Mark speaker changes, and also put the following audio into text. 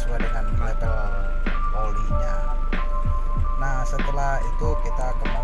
Speaker 1: sesuai dengan level olinya nah setelah itu kita kembali